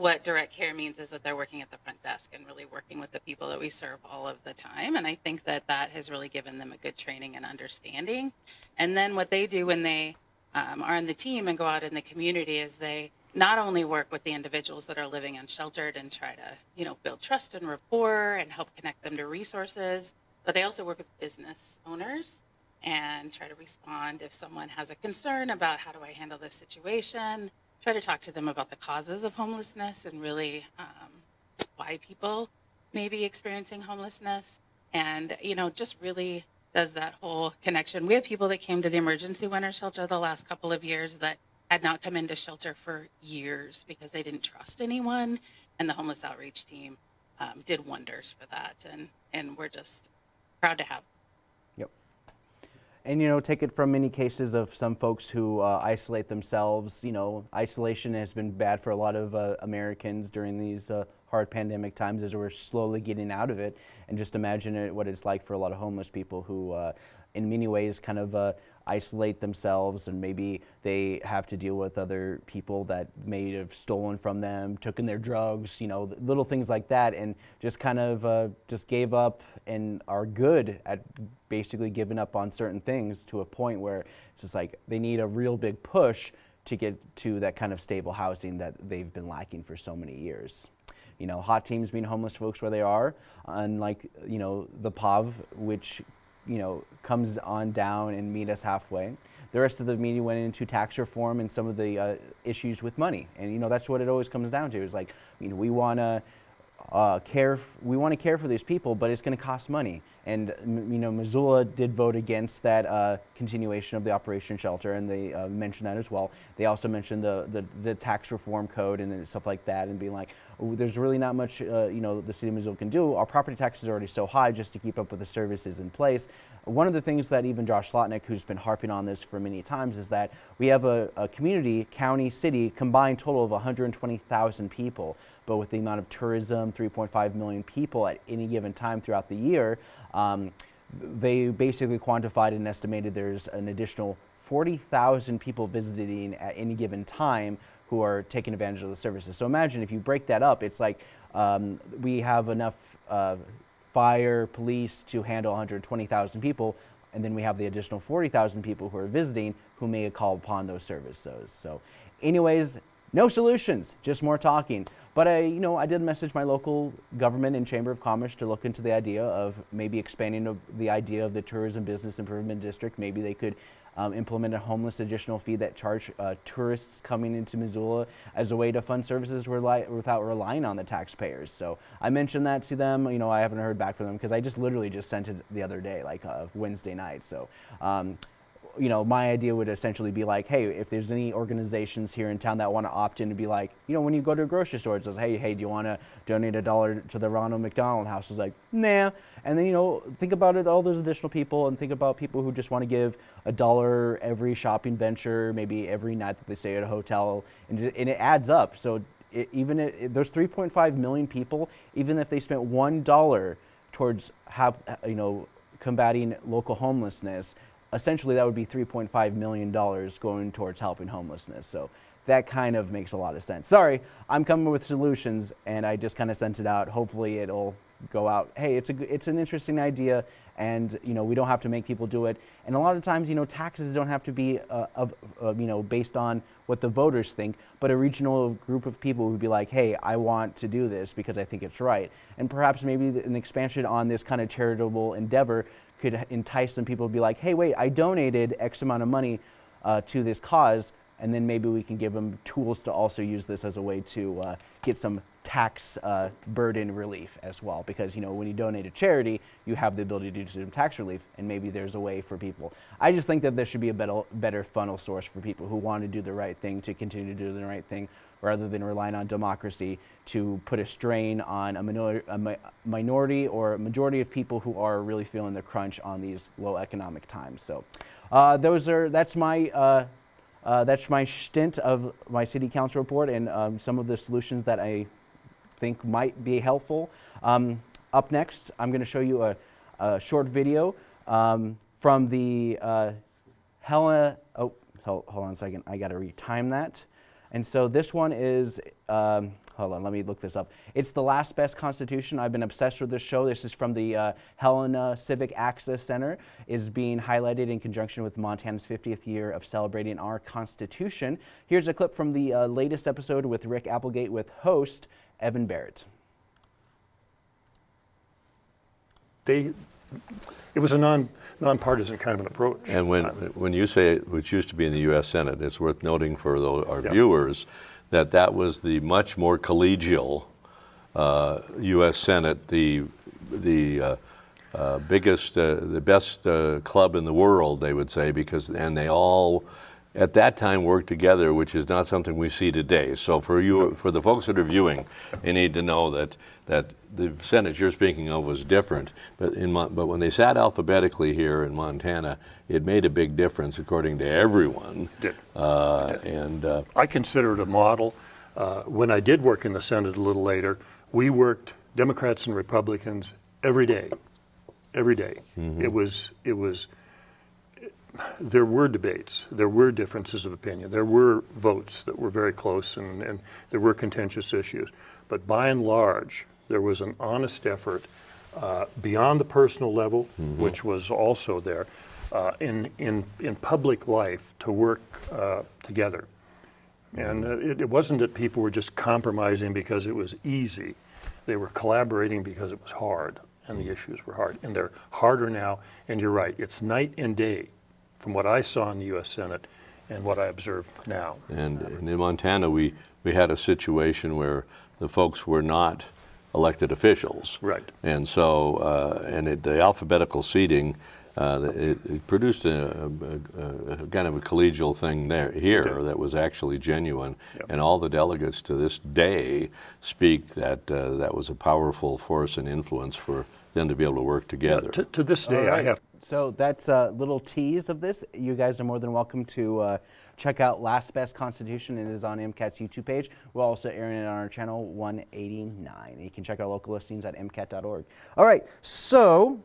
[SPEAKER 11] what direct care means is that they're working at the front desk and really working with the people that we serve all of the time. And I think that that has really given them a good training and understanding. And then what they do when they um, are on the team and go out in the community is they not only work with the individuals that are living unsheltered and try to, you know, build trust and rapport and help connect them to resources, but they also work with business owners and try to respond if someone has a concern about how do I handle this situation try to talk to them about the causes of homelessness and really um, why people may be experiencing homelessness. And you know just really does that whole connection. We have people that came to the emergency winter shelter the last couple of years that had not come into shelter for years because they didn't trust anyone. And the homeless outreach team um, did wonders for that. And and we're just proud to have
[SPEAKER 1] and you know take it from many cases of some folks who uh, isolate themselves. You know isolation has been bad for a lot of uh, americans during these uh, hard pandemic times as we're slowly getting out of it. And just imagine it, what it's like for a lot of homeless people who uh, in many ways kind of uh, isolate themselves and maybe they have to deal with other people that may have stolen from them, taken their drugs, you know, little things like that and just kind of uh, just gave up and are good at basically giving up on certain things to a point where it's just like they need a real big push to get to that kind of stable housing that they've been lacking for so many years. You know, hot teams being homeless folks where they are, unlike, you know, the POV, which you know, comes on down and meet us halfway. The rest of the meeting went into tax reform and some of the uh, issues with money. And, you know, that's what it always comes down to is like, you know, we want to uh, care. We want to care for these people, but it's going to cost money. And you know, Missoula did vote against that uh, continuation of the Operation Shelter, and they uh, mentioned that as well. They also mentioned the, the the tax reform code and stuff like that, and being like, "Oh, there's really not much uh, you know the city of Missoula can do. Our property tax is already so high just to keep up with the services in place. One of the things that even Josh Slotnick, who's been harping on this for many times, is that we have a, a community, county, city combined total of 120,000 people. But with the amount of tourism, 3.5 million people at any given time throughout the year, um, they basically quantified and estimated there's an additional 40,000 people visiting at any given time who are taking advantage of the services. So imagine if you break that up, it's like um, we have enough uh, fire, police to handle 120,000 people, and then we have the additional 40,000 people who are visiting who may call upon those services. So, anyways, no solutions, just more talking. But I, you know, I did message my local government and chamber of commerce to look into the idea of maybe expanding the- idea of the tourism business improvement district. Maybe they could um, implement a homeless additional fee that charge uh, tourists coming into Missoula as a way to fund services rely, without relying on the taxpayers. So I mentioned that to them. You know, I haven't heard back from them because I just literally just sent it the other day, like uh, Wednesday night. So. Um, you know, my idea would essentially be like, hey, if there's any organizations here in town that want to opt in to be like, you know, when you go to a grocery store, it says, hey, hey, do you want to donate a dollar to the Ronald McDonald House? It's like, nah. And then, you know, think about it, all those additional people, and think about people who just want to give a dollar every shopping venture, maybe every night that they stay at a hotel, and it, and it adds up. So it, even if, there's 3.5 million people, even if they spent one dollar towards, hap, you know, combating local homelessness, essentially that would be 3.5 million dollars going towards helping homelessness. So that kind of makes a lot of sense. Sorry, I'm coming with solutions, and I just kind of sent it out. Hopefully, it'll go out. Hey, it's a it's an interesting idea, and you know we don't have to make people do it. And a lot of times, you know, taxes don't have to be uh, of uh, you know based on what the voters think, but a regional group of people who'd be like, hey, I want to do this because I think it's right, and perhaps maybe an expansion on this kind of charitable endeavor could entice some people to be like, hey, wait, I donated X amount of money uh, to this cause, and then maybe we can give them tools to also use this as a way to uh, get some tax uh, burden relief as well. Because you know, when you donate to charity, you have the ability to do some tax relief, and maybe there's a way for people. I just think that there should be a better, better funnel source for people who want to do the right thing to continue to do the right thing, rather than relying on democracy to put a strain on a, minor, a mi- minority or a majority of people who are really feeling the crunch on these low economic times. So, uh, those are that's my. Uh, uh, that's my stint of my city council report and um, some of the solutions that I think might be helpful. Um, up next, I'm going to show you a, a short video um, from the uh, Helena. Oh, hold, hold on a second. I got to retime that. And so this one is. Um, hold on, let me look this up. It's the last best Constitution. I've been obsessed with this show. This is from the uh, Helena Civic Access Center. is being highlighted in conjunction with Montana's 50th year of celebrating our Constitution. Here's a clip from the uh, latest episode with Rick Applegate with host Evan Barrett.
[SPEAKER 13] They, it was a non, nonpartisan kind of an approach.
[SPEAKER 14] And when, when you say it, which used to be in the U.S. Senate, it's worth noting for our viewers that that was the much more collegial uh, U.S. Senate, the the uh, uh, biggest, uh, the best uh, club in the world, they would say, because and they all at that time worked together, which is not something we see today. So for you, for the folks that are viewing, they need to know that that the Senate you're speaking of was different. But in but when they sat alphabetically here in Montana, it made a big difference according to everyone.
[SPEAKER 13] Did.
[SPEAKER 14] Uh, and uh,
[SPEAKER 13] I consider it a model. Uh, when I did work in the Senate a little later, we worked Democrats and Republicans every day, every day.
[SPEAKER 14] Mhm.
[SPEAKER 13] It was it was. There were debates. There were differences of opinion. There were votes that were very close, and, and there were contentious issues. But by and large, there was an honest effort uh, beyond the personal level,
[SPEAKER 14] Mhm.
[SPEAKER 13] which was also there, uh, in, in, in public life to work uh, together. And uh, it, it wasn't that people were just compromising because it was easy. They were collaborating because it was hard, and the issues were hard. And they're harder now, and you're right, it's night and day from what I saw in the U.S. Senate and what I observe now.
[SPEAKER 14] And, and in Montana, we, we had a situation where the folks were not elected officials.
[SPEAKER 13] Right.
[SPEAKER 14] And so, uh, and it, the alphabetical seating, uh, it, it produced a, a, a, a kind of a collegial thing there here
[SPEAKER 13] Okay.
[SPEAKER 14] that was actually genuine,
[SPEAKER 13] Yep.
[SPEAKER 14] and all the delegates to this day speak that uh, that was a powerful force and influence for them to be able to work together.
[SPEAKER 13] To, to this day, I have
[SPEAKER 1] So that's a little tease of this. You guys are more than welcome to uh, check out Last Best Constitution. It is on MCAT's YouTube page. We're also airing it on our channel 189. You can check our local listings at MCAT.org. All right, so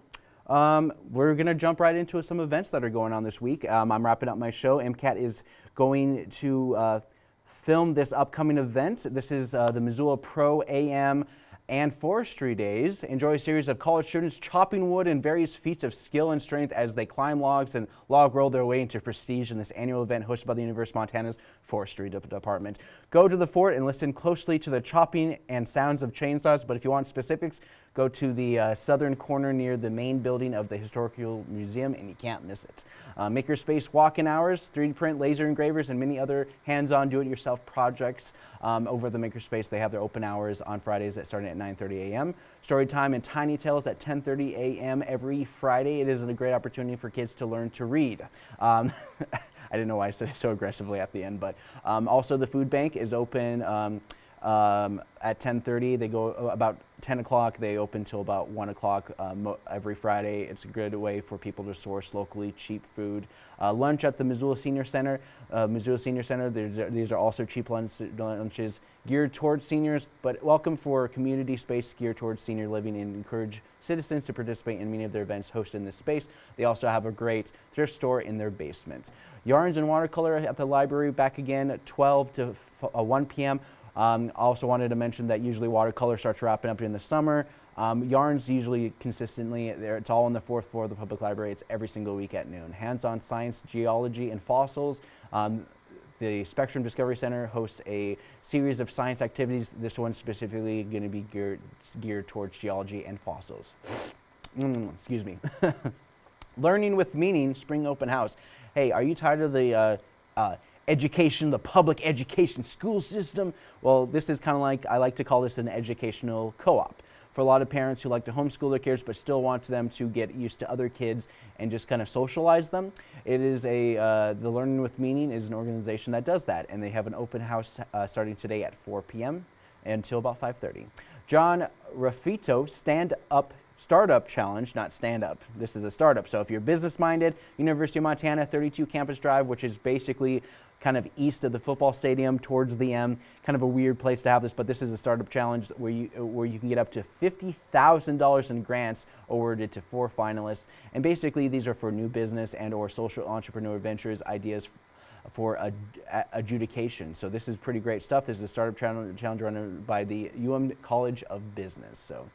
[SPEAKER 1] um, we're going to jump right into some events that are going on this week. Um, I'm wrapping up my show. MCAT is going to uh, film this upcoming event. This is uh, the Missoula Pro AM and Forestry Days. Enjoy a series of college students chopping wood and various feats of skill and strength as they climb logs and log roll their way into prestige in this annual event hosted by the University of Montana's Forestry De- Department. Go to the fort and listen closely to the chopping and sounds of chainsaws, but if you want specifics, go to the uh, southern corner near the main building of the Historical Museum and you can't miss it. Uh, Makerspace walk-in hours, 3D print, laser engravers, and many other hands-on do-it-yourself projects um, over the Makerspace. They have their open hours on Fridays that starting at 9.30 a.m. Story time and Tiny Tales at 10.30 a.m. every Friday. It is a great opportunity for kids to learn to read. Um, I didn't know why I said it so aggressively at the end, but um, also the food bank is open um, um, at 10:30. They go about 10 o'clock. They open till about 1 o'clock um, every Friday. It's a good way for people to source locally cheap food. Uh, lunch at the Missoula Senior Center. Uh, Missoula Senior Center. These are also cheap lunch, lunches geared towards seniors, but welcome for community space geared towards senior living and encourage citizens to participate in many of their events hosted in this space. They also have a great thrift store in their basement. Yarns and watercolor at the library back again at 12 to uh, 1 p.m. Um, I also wanted to mention that usually watercolor starts wrapping up in the summer. Um, yarns usually consistently, it's all on the fourth floor of the public library. It's every single week at noon. Hands-on science, geology, and fossils. Um, the Spectrum Discovery Center hosts a series of science activities. This one's specifically going to be geared, geared towards geology and fossils. Mm, excuse me. Learning with Meaning Spring Open House. Hey, are you tired of the uh, uh, education, the public education school system? Well, this is kind of like, I like to call this an educational co op. For a lot of parents who like to homeschool their kids but still want them to get used to other kids and just kind of socialize them, it is a, uh, the Learning with Meaning is an organization that does that. And they have an open house uh, starting today at 4 p.m. until about 5.30. John Ruffatto Stand Up Startup Challenge, not stand up. This is a startup. So if you're business minded, University of Montana 32 Campus Drive, which is basically kind of east of the football stadium towards the M. Kind of a weird place to have this, but this is a startup challenge where you where you can get up to fifty thousand dollars in grants awarded to four finalists. And basically, these are for new business and or social entrepreneur ventures ideas for ad- adjudication. So this is pretty great stuff. This is a startup challenge run by the UM College of Business. So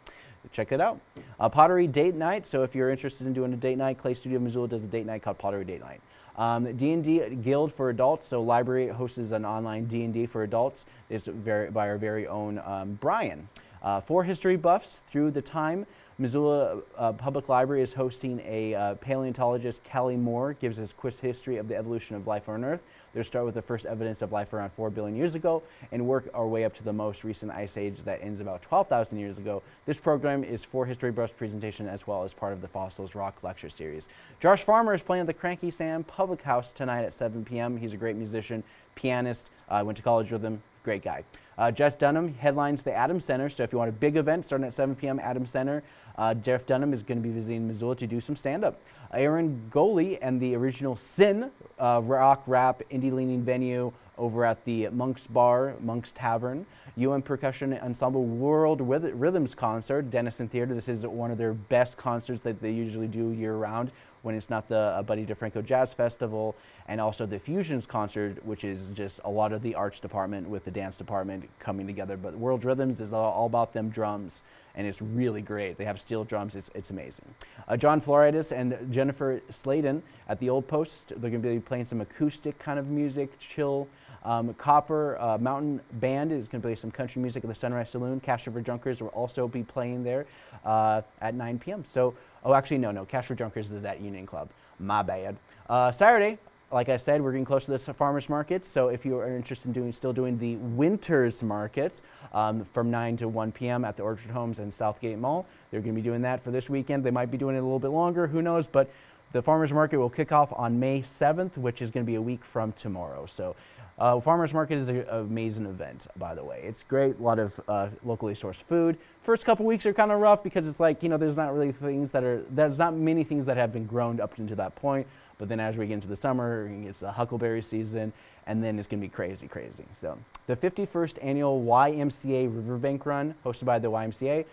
[SPEAKER 1] check it out. Uh, Pottery Date Night. So if you're interested in doing a date night, Clay Studio Missoula does a date night called Pottery Date Night. Um, D&D Guild for adults. So library hosts an online D&D for adults. is very, by our very own um, Brian. Uh, for history buffs through the time, Missoula uh, Public Library is hosting a uh, paleontologist, Callie Moore, gives us quiz history of the evolution of life on Earth. They'll start with the first evidence of life around 4 billion years ago and work our way up to the most recent ice age that ends about 12,000 years ago. This program is for history buffs presentation as well as part of the Fossils Rock lecture series. Josh Farmer is playing at the Cranky Sam Public House tonight at 7 p.m. He's a great musician, pianist, uh, went to college with him, great guy. Uh, Jeff Dunham headlines the Adams Center. So if you want a big event starting at 7 p.m. Adams Center, uh, Jeff Dunham is going to be visiting Missoula to do some stand-up. Aaron Goley and the original Sin uh, rock rap indie leaning venue over at the Monk's Bar, Monk's Tavern. UM Percussion Ensemble World Rhythms Concert, Dennison Theater. This is one of their best concerts that they usually do year round when it's not the uh, Buddy DeFranco Jazz Festival, and also the Fusions concert, which is just a lot of the arts department with the dance department coming together. But World Rhythms is all, about them drums, and it's really great. They have steel drums, it's, it's amazing. Uh, John Floridas and Jennifer Sladen at the Old Post, they're going to be playing some acoustic kind of music, chill. Um, Copper uh, Mountain Band is going to play some country music at the Sunrise Saloon. Cash for Junkers will also be playing there uh, at 9 p.m. So, oh, actually, no, no. Cash for Junkers is at Union Club. My bad. Uh, Saturday, like I said, we're getting close to the farmers market. So if you are interested in doing, still doing the winters market um, from 9 to 1 p.m. at the Orchard Homes and Southgate Mall, they're going to be doing that for this weekend. They might be doing it a little bit longer, who knows? But the farmers market will kick off on May 7th, which is going to be a week from tomorrow. So uh, farmers market is an amazing event, by the way. It's great, a lot of uh, locally sourced food. First couple weeks are kind of rough because it's like, you know, there's not really things that are, there's not many things that have been grown up into that point. But then as we get into the summer, it's the huckleberry season, and then it's going to be crazy, crazy. So the 51st annual YMCA Riverbank Run, hosted by the YMCA,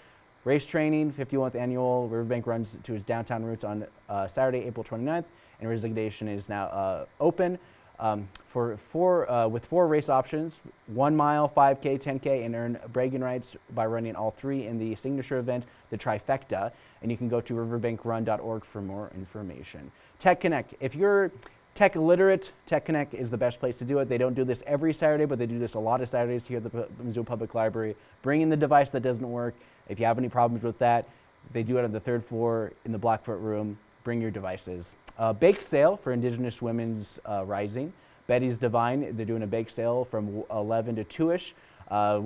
[SPEAKER 1] race training, 51st annual Riverbank runs to its downtown roots on uh, Saturday, April 29th, and resignation is now uh, open. Um, for four, uh, with four race options, one mile, 5K, 10K, and earn bragging rights by running all three in the signature event, the trifecta. And you can go to riverbankrun.org for more information. Tech Connect. If you're tech literate, Tech Connect is the best place to do it. They don't do this every Saturday, but they do this a lot of Saturdays here at the Missoula Public Library. Bring in the device that doesn't work. If you have any problems with that, they do it on the third floor in the Blackfoot room. Bring your devices. Uh, bake sale for Indigenous Women's uh, Rising. Betty's Divine, they're doing a bake sale from 11 to 2ish. Uh,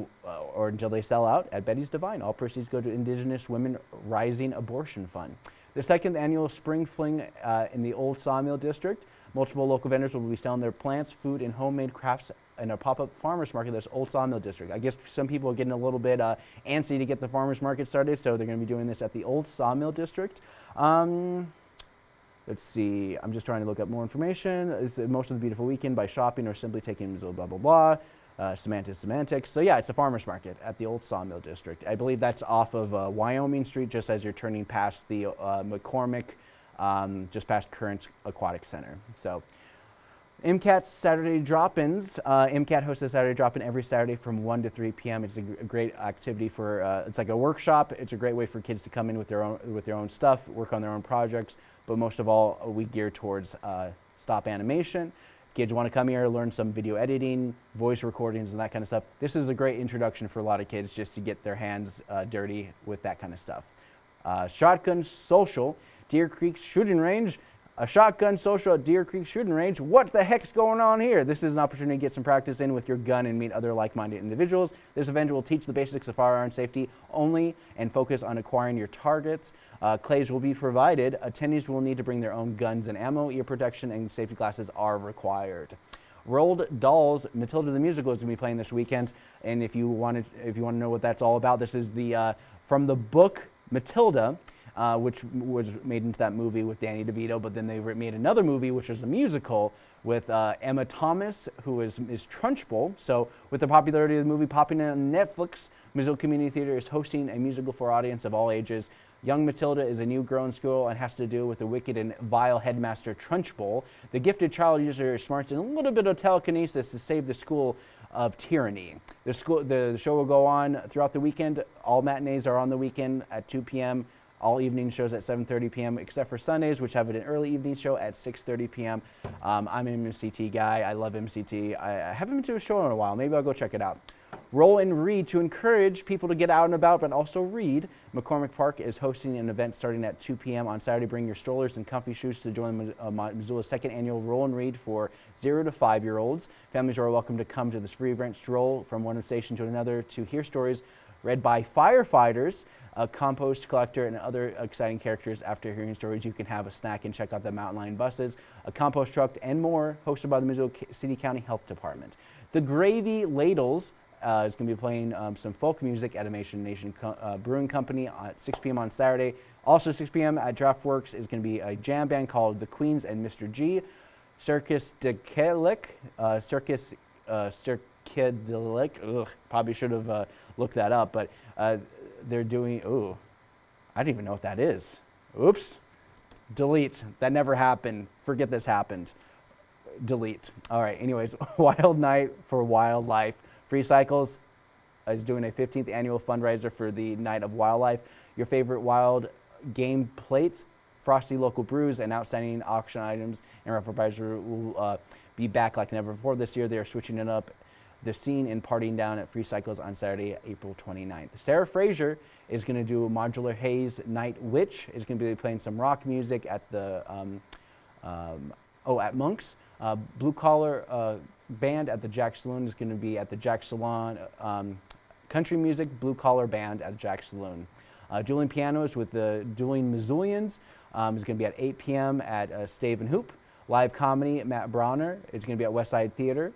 [SPEAKER 1] or until they sell out at Betty's Divine. All proceeds go to Indigenous Women Rising Abortion Fund. The second annual Spring Fling uh, in the Old Sawmill District. Multiple local vendors will be selling their plants, food, and homemade crafts in a pop-up farmers market that's Old Sawmill District. I guess some people are getting a little bit uh, antsy to get the farmers market started, so they're going to be doing this at the Old Sawmill District. Um, let's see, I'm just trying to look up more information. It's most of the beautiful weekend by shopping or simply taking blah, blah, blah uh, semantics, semantics. So yeah, it's a farmer's market at the old Sawmill District. I believe that's off of uh, Wyoming Street, just as you're turning past the uh, McCormick, um, just past Currents Aquatic Center. So MCAT Saturday drop-ins. Uh, MCAT hosts a Saturday drop-in every Saturday from 1 to 3 p.m. It's a, great activity for, uh, it's like a workshop. It's a great way for kids to come in with their own, with their own stuff, work on their own projects, but most of all, we gear towards uh, stop animation kids want to come here, learn some video editing, voice recordings, and that kind of stuff. This is a great introduction for a lot of kids just to get their hands uh, dirty with that kind of stuff. Uh, shotgun Social, Deer Creek Shooting Range a shotgun social at Deer Creek Shooting Range. What the heck's going on here? This is an opportunity to get some practice in with your gun and meet other like-minded individuals. This event will teach the basics of firearm safety only and focus on acquiring your targets. Uh, clays will be provided. Attendees will need to bring their own guns and ammo. Ear protection and safety glasses are required. Roald Dahl's, Matilda the Musical is going to be playing this weekend, and if you want to, if you want to know what that's all about, this is the uh, from the book Matilda uh, which was made into that movie with Danny DeVito. But then they made another movie, which was a musical with uh, Emma Thompson, who is, is Trunchbull. So with the popularity of the movie popping on Netflix, Missoula Community Theater is hosting a musical for audience of all ages. Young Matilda is a new grown school and has to deal with the wicked and vile headmaster Trunchbull. The gifted child uses her smarts and a little bit of telekinesis to save the school of tyranny. The, school, the show will go on throughout the weekend. All matinees are on the weekend at 2 p.m all evening shows at 7.30 p.m. except for Sundays, which have an early evening show at 6.30 p.m. Um, I'm an MCT guy. I love MCT. I, I haven't been to a show in a while. Maybe I'll go check it out. Roll and read to encourage people to get out and about, but also read. McCormick Park is hosting an event starting at 2 p.m. on Saturday. Bring your strollers and comfy shoes to join uh, Missoula's second annual Roll and Read for zero to five year olds. Families are welcome to come to this free event stroll from one station to another to hear stories read by firefighters, a compost collector, and other exciting characters. After hearing stories, you can have a snack and check out the Mountain Line buses, a compost truck, and more, hosted by the Missoula City County Health Department. The Gravy Ladles uh, is going to be playing um, some folk music at Animation Nation Co uh, Brewing Company at 6 p.m. on Saturday. Also 6 p.m. at Draftworks is going to be a jam band called The Queens and Mr. G. Circus de Kelik, uh, Circus, uh, Circadelic, ugh, probably should have uh, looked that up, but uh, they're doing, ooh, I don't even know what that is. Oops, delete, that never happened. Forget this happened. Delete. All right, anyways, Wild Night for Wildlife. Free Cycles is doing a 15th annual fundraiser for the Night of Wildlife. Your favorite wild game plates, frosty local brews, and outstanding auction items and raffle prizes will uh, be back like never before this year. They are switching it up the scene in Partying Down at Free Cycles on Saturday, April 29th. Sarah Fraser is going to do Modular Haze Night Witch, is going to be playing some rock music at the um, um, oh, at Monk's. Uh, Blue Collar uh, Band at the Jack Saloon is going to be at the Jack Salon. Um, country music, Blue Collar Band at Jack Saloon. Uh, dueling pianos with the Dueling Missoulians um, is going to be at 8 p.m. at uh, Stave and Hoop. Live comedy, Matt Bronner is going to be at West Side Theater.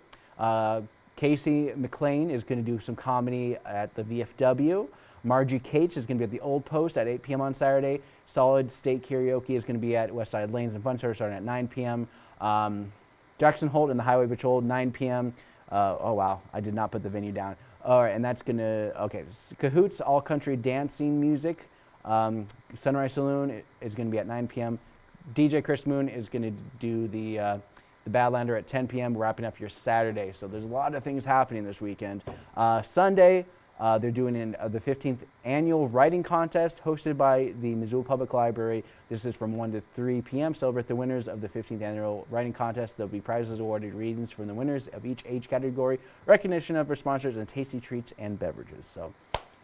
[SPEAKER 1] Casey McLean is going to do some comedy at the VFW. Margie Cates is going to be at the Old Post at 8 p.m. on Saturday. Solid State Karaoke is going to be at West Side Lanes and Fun Service starting at 9 p.m. Um, Jackson Holt and the Highway Patrol, 9 p.m. Uh, oh, wow, I did not put the venue down. All right, and that's going to, okay, Cahoots All Country Dancing Music. Um, Sunrise Saloon is going to be at 9 p.m. DJ Chris Moon is going to do the uh, the Badlander at 10 p.m. wrapping up your Saturday. So there's a lot of things happening this weekend. Uh, Sunday, uh, they're doing an, uh, the 15th annual writing contest hosted by the Missoula Public Library. This is from 1 to 3 p.m. Celebrate the winners of the 15th annual writing contest. There'll be prizes awarded, readings from the winners of each age category, recognition of our sponsors, and tasty treats and beverages. So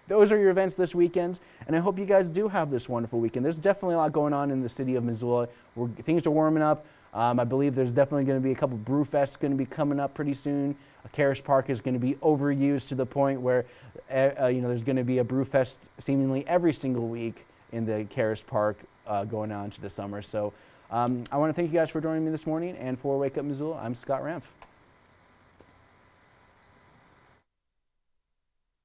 [SPEAKER 1] those are your events this weekend, and I hope you guys do have this wonderful weekend. There's definitely a lot going on in the city of Missoula. We're, things are warming up. Um, I believe there's definitely going to be a couple brewfests going to be coming up pretty soon. Caras Park is going to be overused to the point where uh, uh, you know there's going to be a brewfest seemingly every single week in the Caras Park uh, going on to the summer. So um, I want to thank you guys for joining me this morning, and for Wake Up Missoula, I'm Scott Ramf.